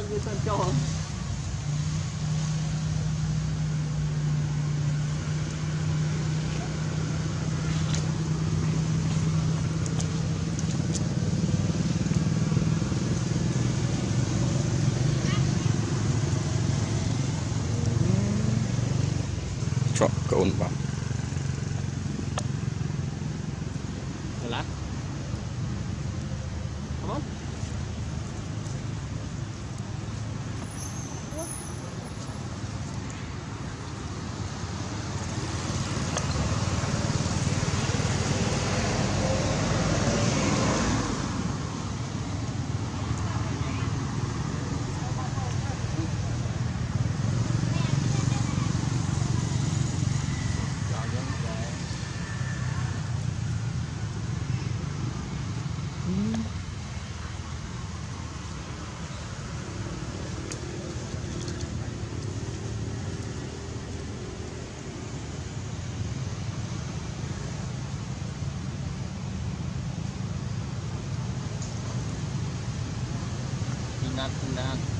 được như Sơn going back. lahat. ng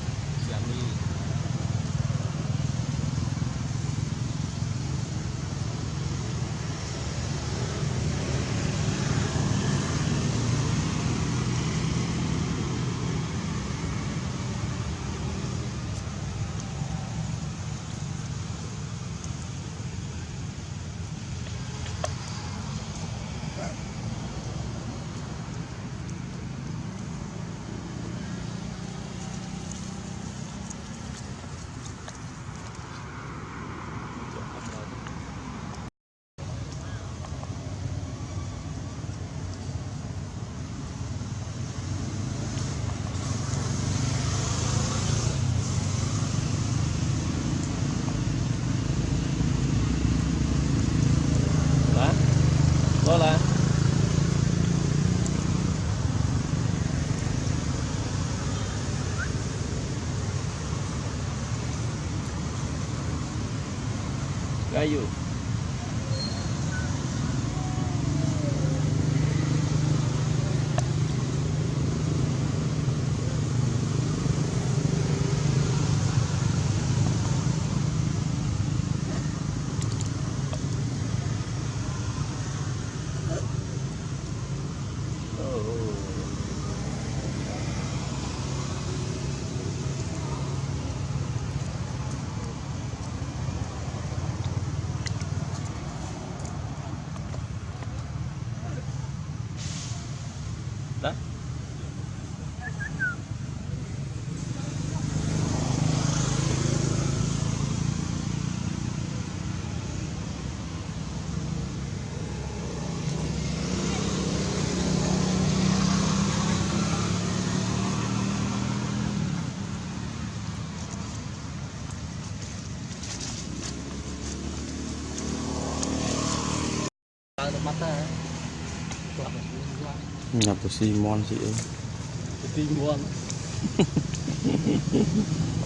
Lo lá Gayo Đó Mata, Nyatu Simon sih. Simon.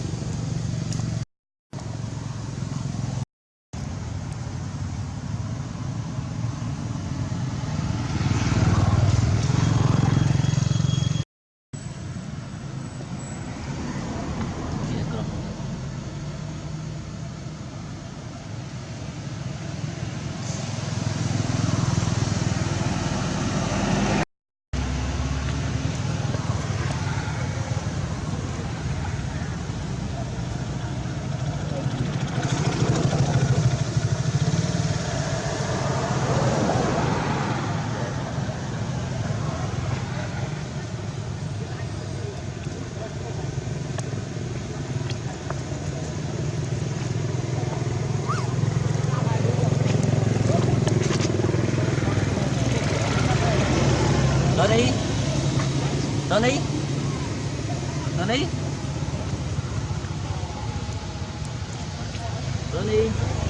Sunny.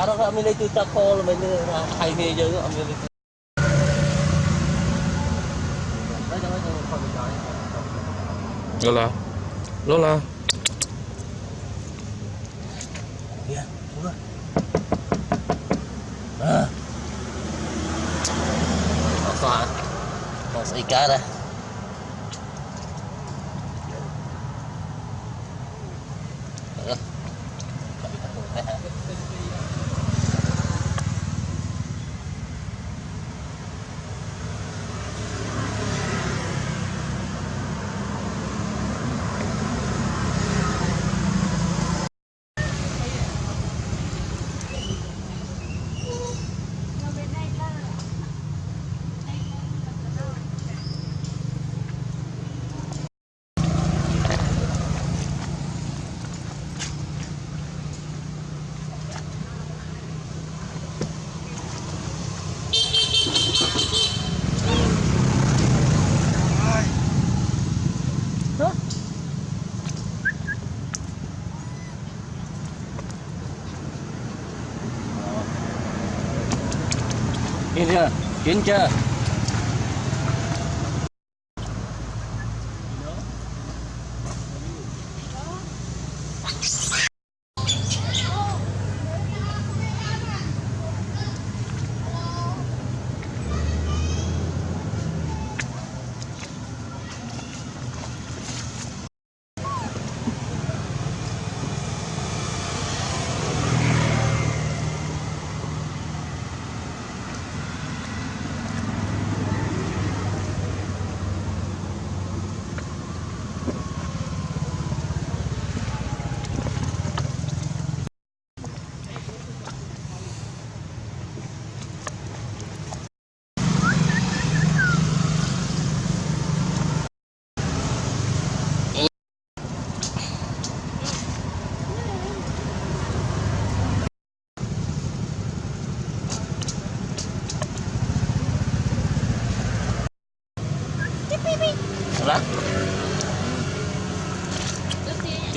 Tak milih tu tak call milih highway mấy con con trời. Lola Lola Kìa, xuống rồi. À. Nó xóa. Nó sẽ chưa? Kiến chưa?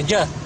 这。